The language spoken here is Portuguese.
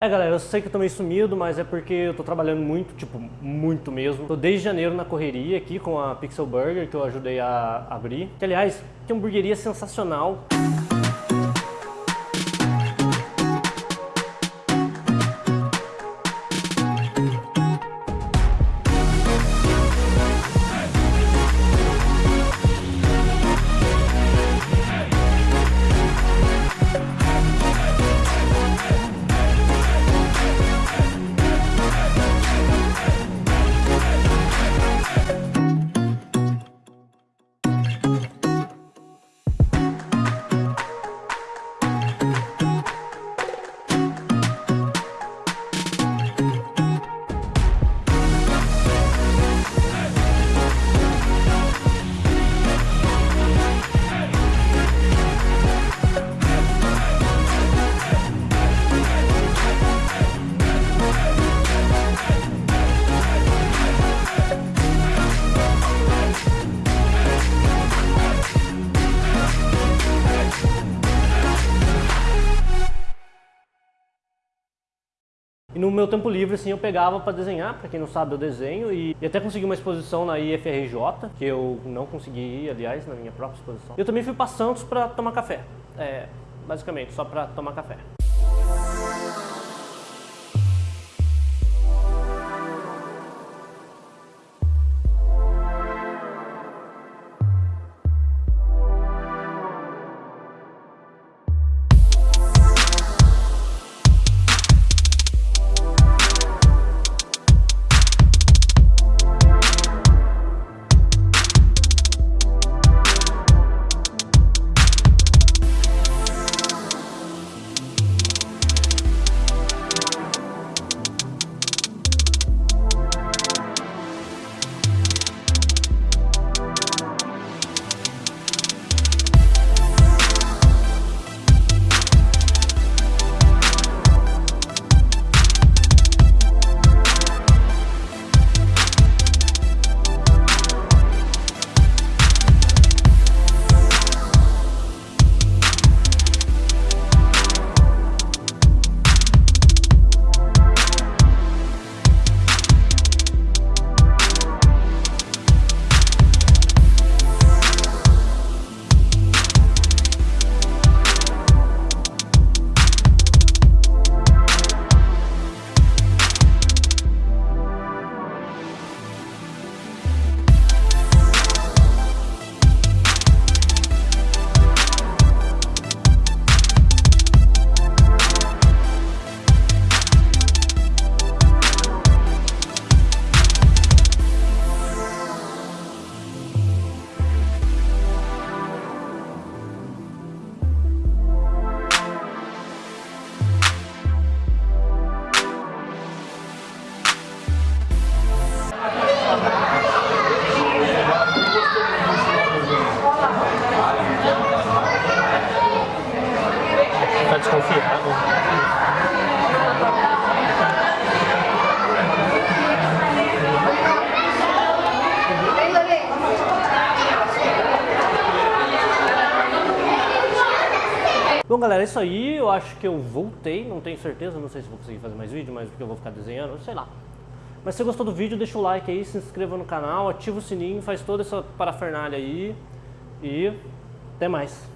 É galera, eu sei que eu tô meio sumido, mas é porque eu tô trabalhando muito, tipo, muito mesmo. Tô desde janeiro na correria aqui com a Pixel Burger, que eu ajudei a abrir. Que aliás, que hamburgueria sensacional. E no meu tempo livre, assim, eu pegava para desenhar, para quem não sabe, eu desenho e, e, até consegui uma exposição na IFRJ, que eu não consegui ir, aliás, na minha própria exposição. Eu também fui para Santos para tomar café, é, basicamente, só para tomar café. Bom, galera, é isso aí. Eu acho que eu voltei. Não tenho certeza, não sei se vou conseguir fazer mais vídeo, mas porque eu vou ficar desenhando, sei lá. Mas se gostou do vídeo, deixa o like aí, se inscreva no canal, ativa o sininho, faz toda essa parafernália aí. E até mais.